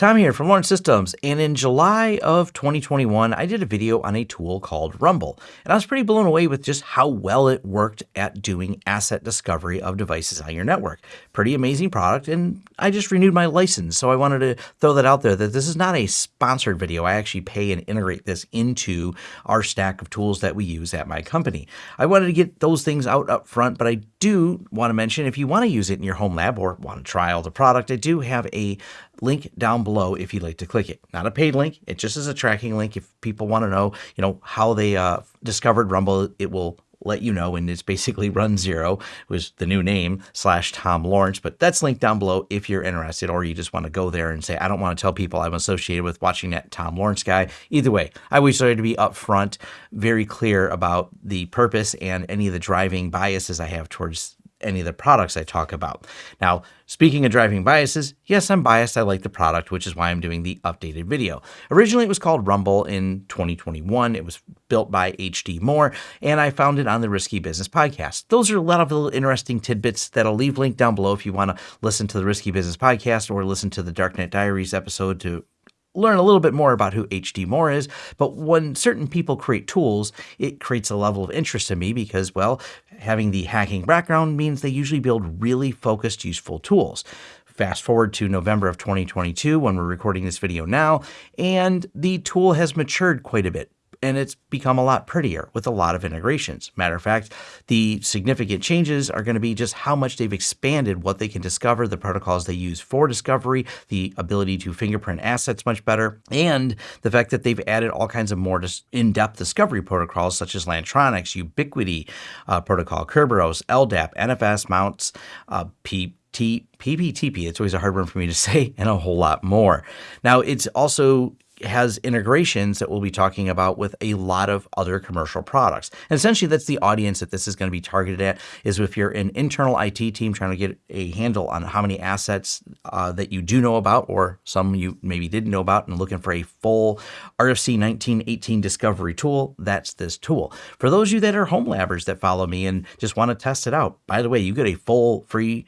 Tom here from Lawrence Systems, and in July of 2021, I did a video on a tool called Rumble, and I was pretty blown away with just how well it worked at doing asset discovery of devices on your network. Pretty amazing product, and I just renewed my license, so I wanted to throw that out there that this is not a sponsored video. I actually pay and integrate this into our stack of tools that we use at my company. I wanted to get those things out up front, but I do want to mention if you want to use it in your home lab or want to try out the product, I do have a link down below if you'd like to click it. Not a paid link. It just is a tracking link. If people want to know, you know, how they uh, discovered Rumble, it will let you know. And it's basically runZero was the new name slash Tom Lawrence. But that's linked down below if you're interested, or you just want to go there and say, I don't want to tell people I'm associated with watching that Tom Lawrence guy. Either way, I always try to be upfront, very clear about the purpose and any of the driving biases I have towards any of the products I talk about. Now, speaking of driving biases, yes, I'm biased. I like the product, which is why I'm doing the updated video. Originally, it was called Rumble in 2021. It was built by HD Moore, and I found it on the Risky Business podcast. Those are a lot of little interesting tidbits that I'll leave linked down below if you want to listen to the Risky Business podcast or listen to the Darknet Diaries episode to learn a little bit more about who HD Moore is, but when certain people create tools, it creates a level of interest in me because, well, having the hacking background means they usually build really focused, useful tools. Fast forward to November of 2022 when we're recording this video now, and the tool has matured quite a bit and it's become a lot prettier with a lot of integrations. Matter of fact, the significant changes are going to be just how much they've expanded what they can discover, the protocols they use for discovery, the ability to fingerprint assets much better, and the fact that they've added all kinds of more in-depth discovery protocols such as Lantronix, Ubiquiti uh, protocol, Kerberos, LDAP, NFS mounts, uh, P T, PPTP, it's always a hard one for me to say, and a whole lot more. Now, it's also has integrations that we'll be talking about with a lot of other commercial products. And essentially, that's the audience that this is going to be targeted at, is if you're an internal IT team trying to get a handle on how many assets uh, that you do know about, or some you maybe didn't know about, and looking for a full RFC 1918 discovery tool, that's this tool. For those of you that are home labbers that follow me and just want to test it out, by the way, you get a full free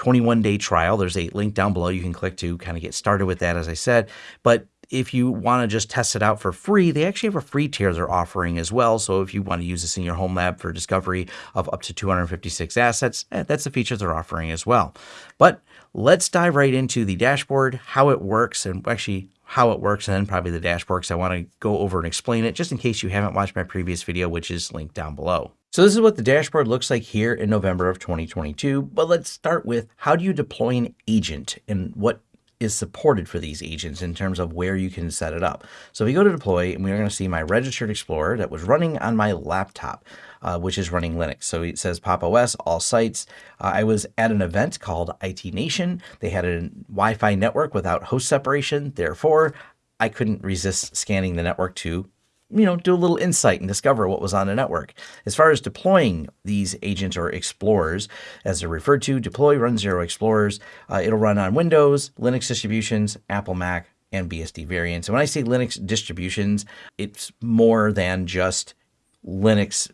21 day trial. There's a link down below you can click to kind of get started with that, as I said. But if you want to just test it out for free, they actually have a free tier they're offering as well. So if you want to use this in your home lab for discovery of up to 256 assets, eh, that's the feature they're offering as well. But let's dive right into the dashboard, how it works, and actually how it works, and then probably the dashboard because I want to go over and explain it just in case you haven't watched my previous video, which is linked down below. So this is what the dashboard looks like here in November of 2022. But let's start with how do you deploy an agent and what is supported for these agents in terms of where you can set it up. So we go to deploy, and we're going to see my registered Explorer that was running on my laptop, uh, which is running Linux. So it says Pop OS, all sites. Uh, I was at an event called IT Nation. They had a Wi-Fi network without host separation. Therefore, I couldn't resist scanning the network to you know, do a little insight and discover what was on the network. As far as deploying these agents or explorers, as they're referred to, deploy runZero explorers. Uh, it'll run on Windows, Linux distributions, Apple Mac, and BSD variants. And when I say Linux distributions, it's more than just Linux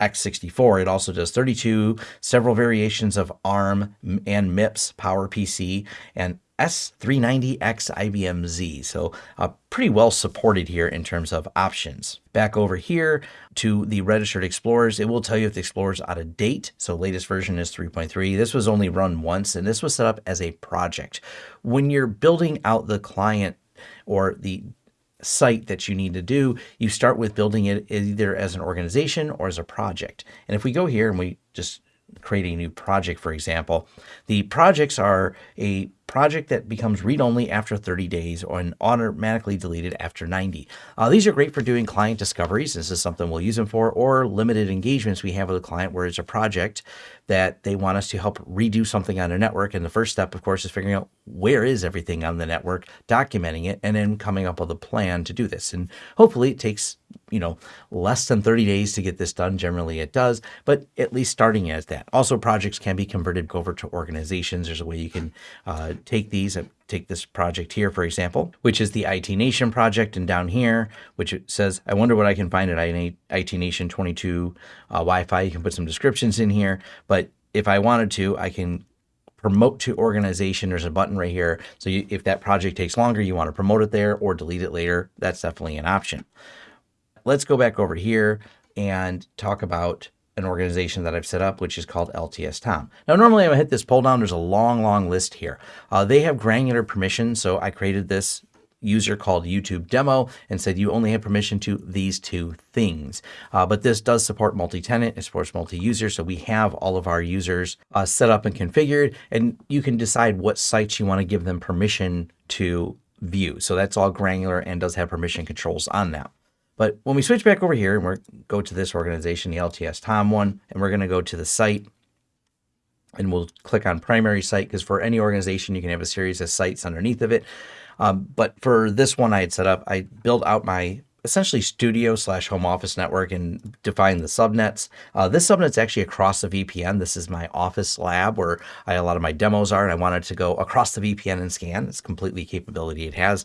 x64. It also does 32, several variations of ARM and MIPS, PowerPC, and S390X IBM Z. So uh, pretty well supported here in terms of options. Back over here to the registered Explorers, it will tell you if the Explorer is out of date. So latest version is 3.3. This was only run once and this was set up as a project. When you're building out the client or the site that you need to do, you start with building it either as an organization or as a project. And if we go here and we just create a new project, for example, the projects are a project that becomes read-only after 30 days or automatically deleted after 90. Uh, these are great for doing client discoveries. This is something we'll use them for, or limited engagements we have with a client where it's a project that they want us to help redo something on a network. And the first step, of course, is figuring out where is everything on the network, documenting it, and then coming up with a plan to do this. And hopefully it takes, you know, less than 30 days to get this done. Generally it does, but at least starting as that. Also, projects can be converted over to organizations. There's a way you can uh, take these, uh, take this project here, for example, which is the IT Nation project. And down here, which says, I wonder what I can find at IT Nation 22 uh, Wi-Fi. You can put some descriptions in here. But if I wanted to, I can promote to organization, there's a button right here. So you, if that project takes longer, you want to promote it there or delete it later, that's definitely an option. Let's go back over here and talk about an organization that I've set up, which is called LTS Tom. Now, normally I would hit this pull down. There's a long, long list here. Uh, they have granular permission. So I created this user called YouTube demo and said you only have permission to these two things. Uh, but this does support multi-tenant, it supports multi-user. So we have all of our users uh, set up and configured, and you can decide what sites you want to give them permission to view. So that's all granular and does have permission controls on that. But when we switch back over here and we're go to this organization, the LTS Tom one, and we're going to go to the site and we'll click on primary site because for any organization, you can have a series of sites underneath of it. Um, but for this one I had set up, I built out my essentially studio slash home office network and define the subnets. Uh, this subnet's actually across the VPN. This is my office lab where I, a lot of my demos are, and I wanted to go across the VPN and scan. It's completely capability it has.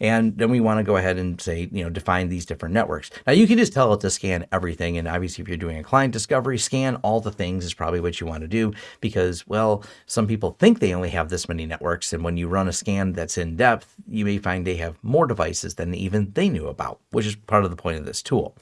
And then we want to go ahead and say, you know, define these different networks. Now you can just tell it to scan everything. And obviously if you're doing a client discovery, scan all the things is probably what you want to do because, well, some people think they only have this many networks. And when you run a scan that's in depth, you may find they have more devices than even they knew about, which is part of the point of this tool.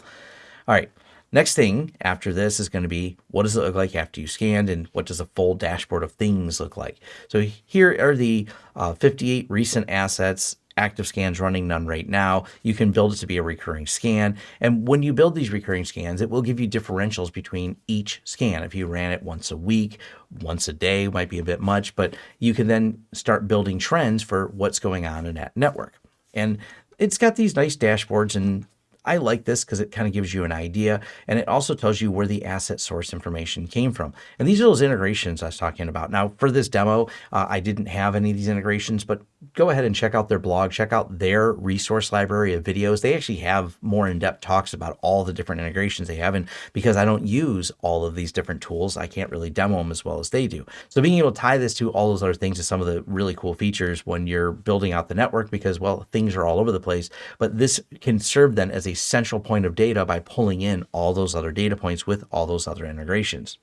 All right. Next thing after this is going to be what does it look like after you scanned and what does a full dashboard of things look like. So here are the uh, 58 recent assets active scans running none right now. You can build it to be a recurring scan. And when you build these recurring scans, it will give you differentials between each scan. If you ran it once a week, once a day might be a bit much, but you can then start building trends for what's going on in that network. And it's got these nice dashboards and I like this because it kind of gives you an idea and it also tells you where the asset source information came from. And these are those integrations I was talking about. Now for this demo, uh, I didn't have any of these integrations, but go ahead and check out their blog, check out their resource library of videos. They actually have more in-depth talks about all the different integrations they have. And because I don't use all of these different tools, I can't really demo them as well as they do. So being able to tie this to all those other things is some of the really cool features when you're building out the network because, well, things are all over the place, but this can serve then as a central point of data by pulling in all those other data points with all those other integrations.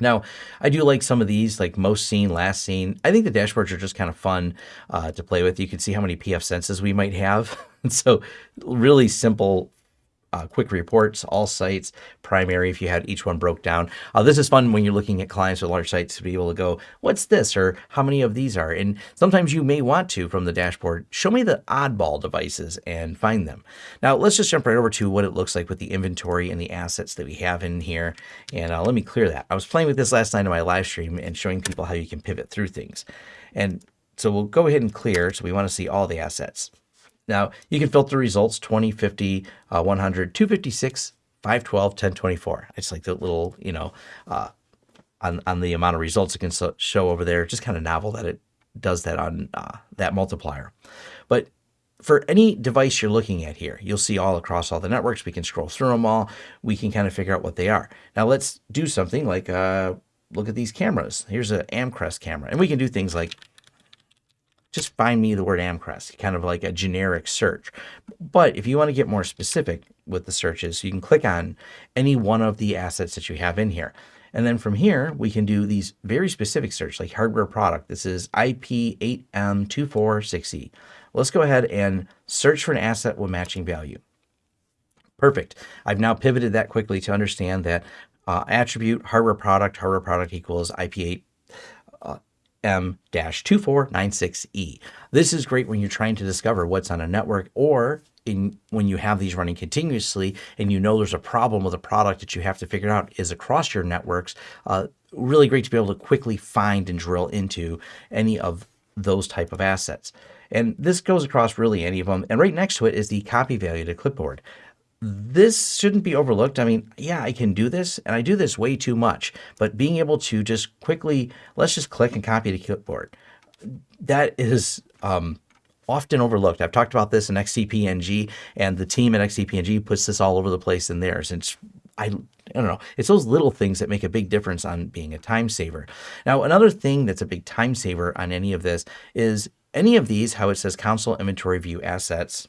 Now, I do like some of these, like most seen, last seen. I think the dashboards are just kind of fun uh, to play with. You can see how many pfSenses we might have. so really simple uh, quick reports, all sites, primary, if you had each one broke down. Uh, this is fun when you're looking at clients with large sites to be able to go, what's this? Or how many of these are? And sometimes you may want to, from the dashboard, show me the oddball devices and find them. Now, let's just jump right over to what it looks like with the inventory and the assets that we have in here. And uh, let me clear that. I was playing with this last night in my live stream and showing people how you can pivot through things. And so we'll go ahead and clear. So we want to see all the assets. Now, you can filter results 20, 50, uh, 100, 256, 512, 1024. It's like the little, you know, uh, on, on the amount of results it can so, show over there. Just kind of novel that it does that on uh, that multiplier. But for any device you're looking at here, you'll see all across all the networks. We can scroll through them all. We can kind of figure out what they are. Now let's do something like uh, look at these cameras. Here's an Amcrest camera. And we can do things like just find me the word Amcrest, kind of like a generic search. But if you want to get more specific with the searches, you can click on any one of the assets that you have in here. And then from here, we can do these very specific search, like hardware product. This is IP8M246E. Let's go ahead and search for an asset with matching value. Perfect. I've now pivoted that quickly to understand that uh, attribute hardware product, hardware product equals IP8 M-2496E. This is great when you're trying to discover what's on a network or in when you have these running continuously and you know there's a problem with a product that you have to figure out is across your networks, uh, really great to be able to quickly find and drill into any of those type of assets. And this goes across really any of them. And right next to it is the copy value to clipboard this shouldn't be overlooked. I mean, yeah, I can do this and I do this way too much, but being able to just quickly, let's just click and copy to clipboard. That is um, often overlooked. I've talked about this in XCP-ng and the team at XCP-ng puts this all over the place in theirs. It's, I, I don't know. It's those little things that make a big difference on being a time saver. Now, another thing that's a big time saver on any of this is any of these, how it says console inventory view assets,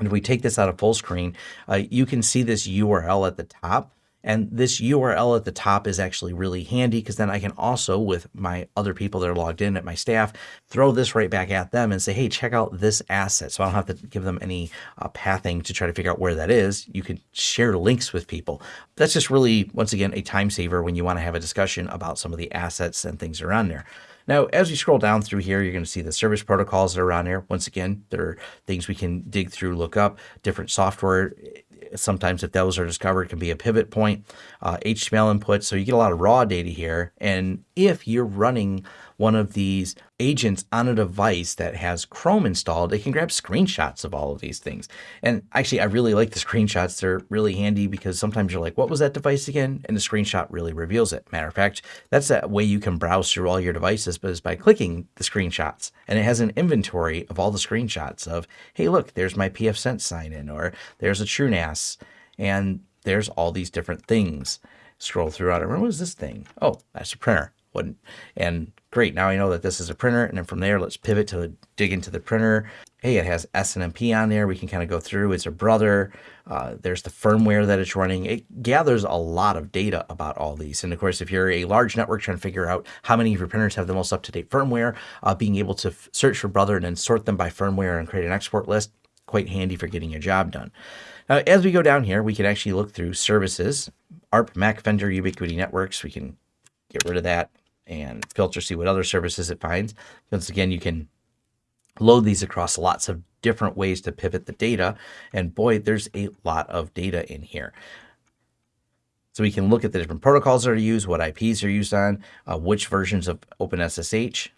and if we take this out of full screen, uh, you can see this URL at the top. And this URL at the top is actually really handy because then I can also, with my other people that are logged in at my staff, throw this right back at them and say, hey, check out this asset. So I don't have to give them any uh, pathing to try to figure out where that is. You can share links with people. That's just really, once again, a time saver when you want to have a discussion about some of the assets and things around there. Now, as you scroll down through here, you're going to see the service protocols that are on here. Once again, there are things we can dig through, look up, different software sometimes if those are discovered can be a pivot point, uh, HTML input. So you get a lot of raw data here. And if you're running one of these agents on a device that has Chrome installed, it can grab screenshots of all of these things. And actually, I really like the screenshots. They're really handy because sometimes you're like, what was that device again? And the screenshot really reveals it. Matter of fact, that's that way you can browse through all your devices, but it's by clicking the screenshots. And it has an inventory of all the screenshots of, hey, look, there's my pfSense sign in, or there's a TrueNAS, and there's all these different things. Scroll through it. What was this thing? Oh, that's a printer. And great, now I know that this is a printer. And then from there, let's pivot to dig into the printer. Hey, it has SNMP on there. We can kind of go through. It's a brother. Uh, there's the firmware that it's running. It gathers a lot of data about all these. And of course, if you're a large network trying to figure out how many of your printers have the most up-to-date firmware, uh, being able to search for brother and then sort them by firmware and create an export list, quite handy for getting your job done. Now, as we go down here, we can actually look through services, ARP, Mac vendor, Ubiquiti networks. We can get rid of that and filter, see what other services it finds. Once again, you can load these across lots of different ways to pivot the data. And boy, there's a lot of data in here. So we can look at the different protocols that are used, what IPs are used on, uh, which versions of OpenSSH.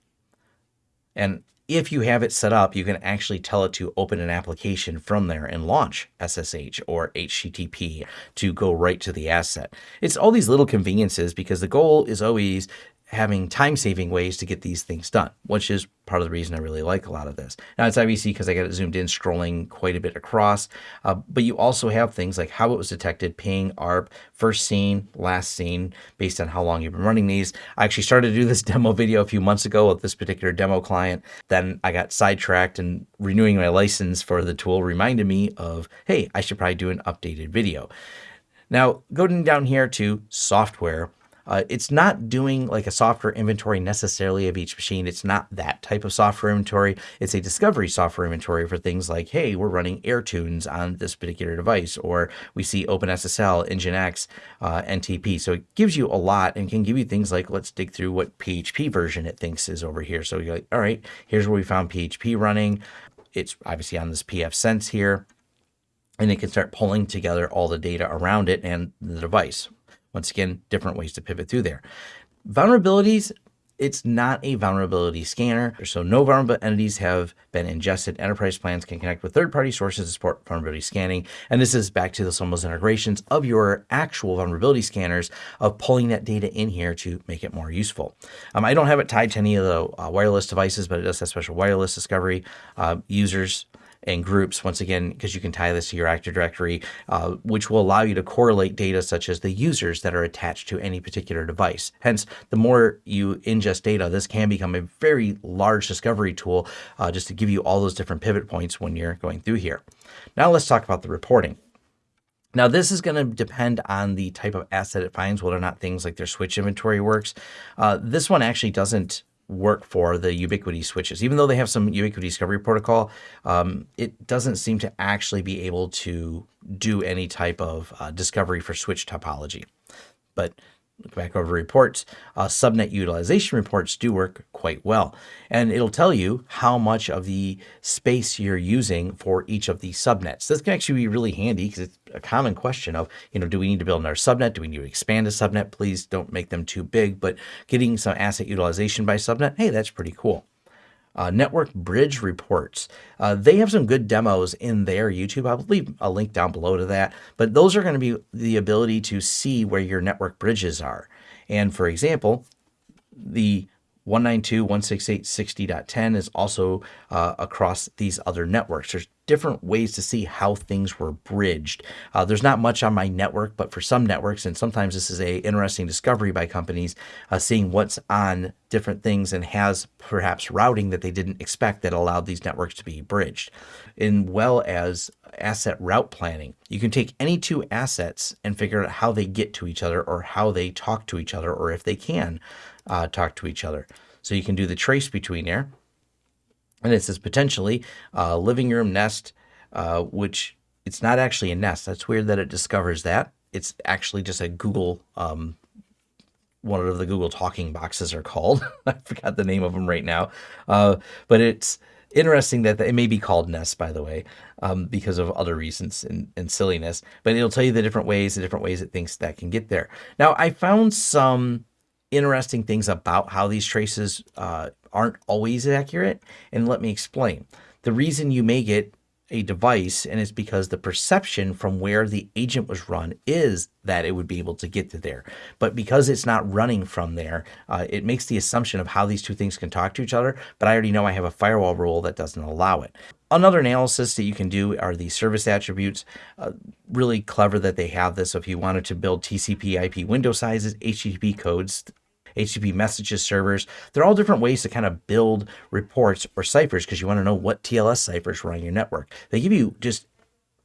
And if you have it set up, you can actually tell it to open an application from there and launch SSH or HTTP to go right to the asset. It's all these little conveniences because the goal is always having time saving ways to get these things done, which is part of the reason I really like a lot of this. Now it's obviously because I got it zoomed in, scrolling quite a bit across, uh, but you also have things like how it was detected, ping, ARP, first seen, last seen, based on how long you've been running these. I actually started to do this demo video a few months ago with this particular demo client. Then I got sidetracked and renewing my license for the tool reminded me of, hey, I should probably do an updated video. Now, going down here to software, uh, it's not doing like a software inventory necessarily of each machine. It's not that type of software inventory. It's a discovery software inventory for things like, hey, we're running AirTunes on this particular device, or we see OpenSSL, Nginx, uh, NTP. So it gives you a lot and can give you things like, let's dig through what PHP version it thinks is over here. So you're like, all right, here's where we found PHP running. It's obviously on this pfSense here and it can start pulling together all the data around it and the device. Once again, different ways to pivot through there. Vulnerabilities, it's not a vulnerability scanner, so no vulnerable entities have been ingested. Enterprise plans can connect with third-party sources to support vulnerability scanning. And this is back to the Sombos integrations of your actual vulnerability scanners of pulling that data in here to make it more useful. Um, I don't have it tied to any of the uh, wireless devices, but it does have special wireless discovery uh, users and groups, once again, because you can tie this to your Active Directory, uh, which will allow you to correlate data such as the users that are attached to any particular device. Hence, the more you ingest data, this can become a very large discovery tool uh, just to give you all those different pivot points when you're going through here. Now let's talk about the reporting. Now, this is going to depend on the type of asset it finds, whether or not things like their switch inventory works. Uh, this one actually doesn't work for the Ubiquiti switches. Even though they have some Ubiquiti discovery protocol, um, it doesn't seem to actually be able to do any type of uh, discovery for switch topology. But look back over reports, uh, subnet utilization reports do work quite well. And it'll tell you how much of the space you're using for each of these subnets. This can actually be really handy because it's a common question of, you know, do we need to build another subnet? Do we need to expand a subnet? Please don't make them too big, but getting some asset utilization by subnet, hey, that's pretty cool. Uh, network bridge reports. Uh, they have some good demos in their YouTube. I'll leave a link down below to that. But those are going to be the ability to see where your network bridges are. And for example, the 192.168.60.10 is also uh, across these other networks. There's different ways to see how things were bridged. Uh, there's not much on my network, but for some networks, and sometimes this is a interesting discovery by companies, uh, seeing what's on different things and has perhaps routing that they didn't expect that allowed these networks to be bridged, as well as asset route planning. You can take any two assets and figure out how they get to each other or how they talk to each other or if they can uh, talk to each other. So you can do the trace between there. And it says potentially uh, living room nest, uh, which it's not actually a nest. That's weird that it discovers that. It's actually just a Google, um, one of the Google talking boxes are called. I forgot the name of them right now. Uh, but it's interesting that it may be called Nest, by the way, um, because of other reasons and, and, silliness. But it'll tell you the different ways, the different ways it thinks that can get there. Now, I found some interesting things about how these traces uh, aren't always accurate. And let me explain. The reason you may get a device and it's because the perception from where the agent was run is that it would be able to get to there. But because it's not running from there, uh, it makes the assumption of how these two things can talk to each other. But I already know I have a firewall rule that doesn't allow it. Another analysis that you can do are the service attributes. Uh, really clever that they have this. So if you wanted to build TCP IP window sizes, HTTP codes, HTTP messages servers. They're all different ways to kind of build reports or ciphers because you want to know what TLS ciphers run on your network. They give you just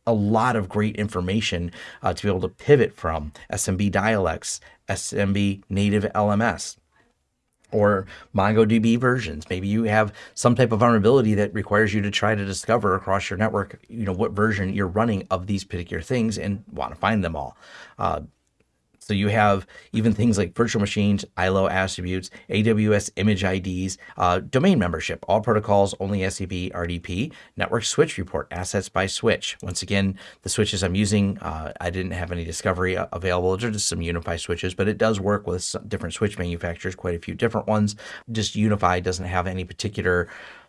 a lot of great information uh, to be able to pivot from SMB dialects, SMB native LMS, or MongoDB versions. Maybe you have some type of vulnerability that requires you to try to discover across your network, you know, what version you're running of these particular things and want to find them all. Uh, so you have even things like virtual machines, ILO attributes, AWS image IDs, uh, domain membership, all protocols, only SCP, RDP, network switch report, assets by switch. Once again, the switches I'm using, uh, I didn't have any discovery uh, available. They're just some UniFi switches, but it does work with different switch manufacturers, quite a few different ones. Just UniFi doesn't have any particular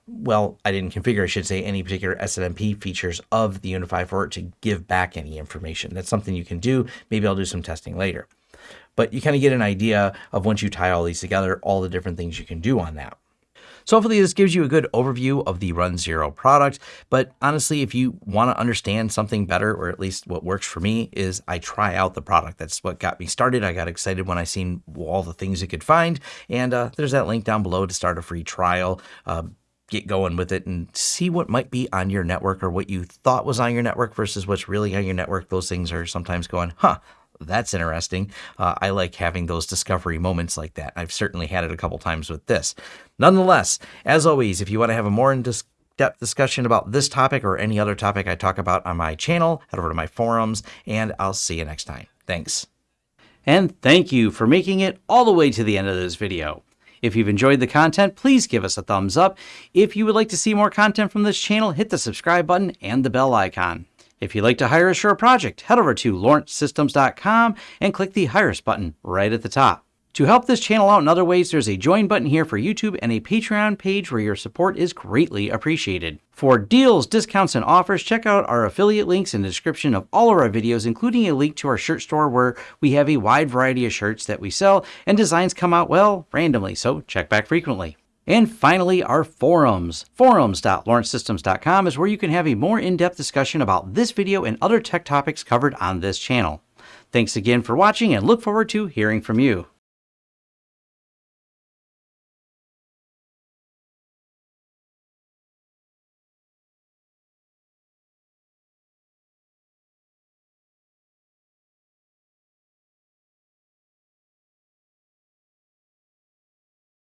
well, I didn't configure, I should say, any particular SNMP features of the UniFi for it to give back any information. That's something you can do. Maybe I'll do some testing later. But you kind of get an idea of once you tie all these together, all the different things you can do on that. So hopefully this gives you a good overview of the runZero product. But honestly, if you want to understand something better, or at least what works for me, is I try out the product. That's what got me started. I got excited when I seen all the things you could find. And uh, there's that link down below to start a free trial. Uh, get going with it and see what might be on your network or what you thought was on your network versus what's really on your network. Those things are sometimes going, huh, that's interesting. Uh, I like having those discovery moments like that. I've certainly had it a couple times with this. Nonetheless, as always, if you want to have a more in depth discussion about this topic or any other topic I talk about on my channel, head over to my forums, and I'll see you next time. Thanks. And thank you for making it all the way to the end of this video. If you've enjoyed the content, please give us a thumbs up. If you would like to see more content from this channel, hit the subscribe button and the bell icon. If you'd like to hire a project, head over to lawrencesystems.com and click the Hire Us button right at the top. To help this channel out in other ways, there's a join button here for YouTube and a Patreon page where your support is greatly appreciated. For deals, discounts, and offers, check out our affiliate links in the description of all of our videos, including a link to our shirt store where we have a wide variety of shirts that we sell and designs come out, well, randomly, so check back frequently. And finally, our forums. Forums.lawrencesystems.com is where you can have a more in-depth discussion about this video and other tech topics covered on this channel. Thanks again for watching and look forward to hearing from you.